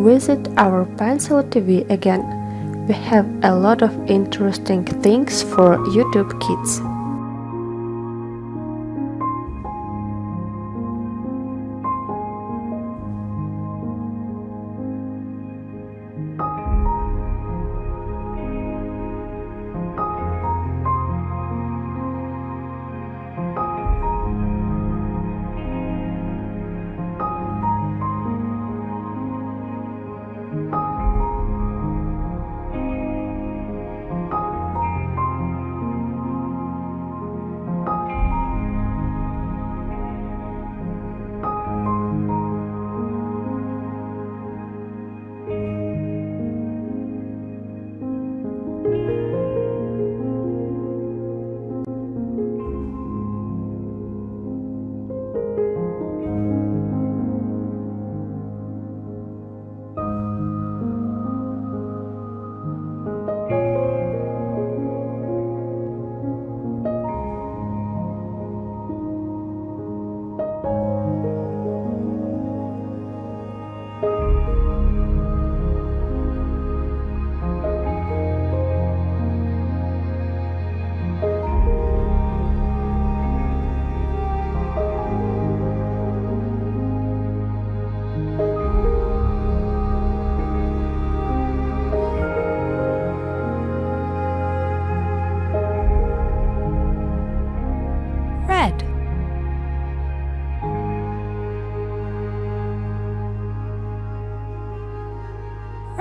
Visit our Pencil TV again. We have a lot of interesting things for YouTube kids.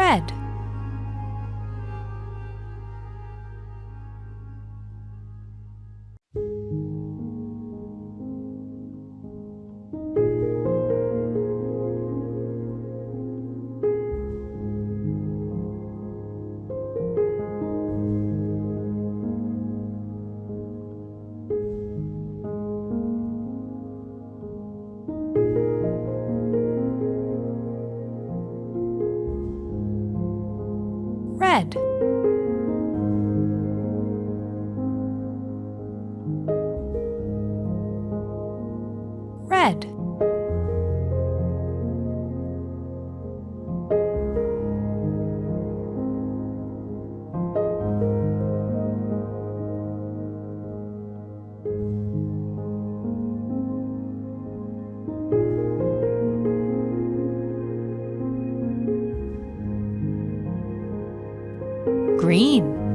Red red red green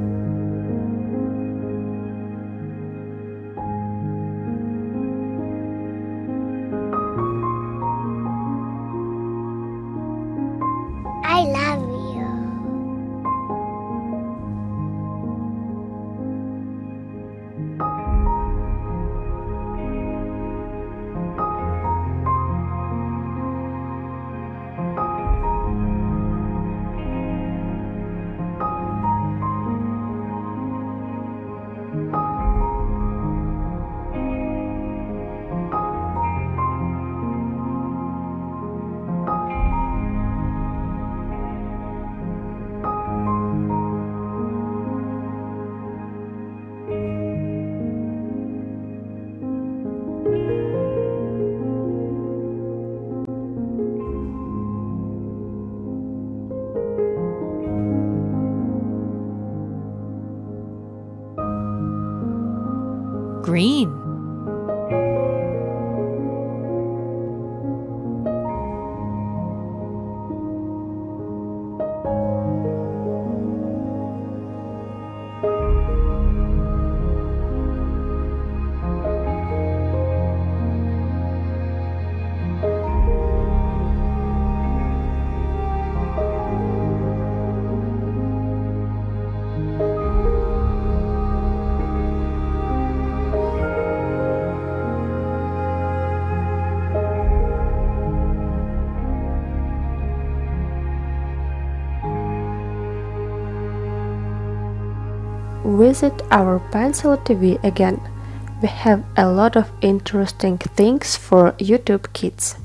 green Visit our Pencil TV again. We have a lot of interesting things for YouTube kids.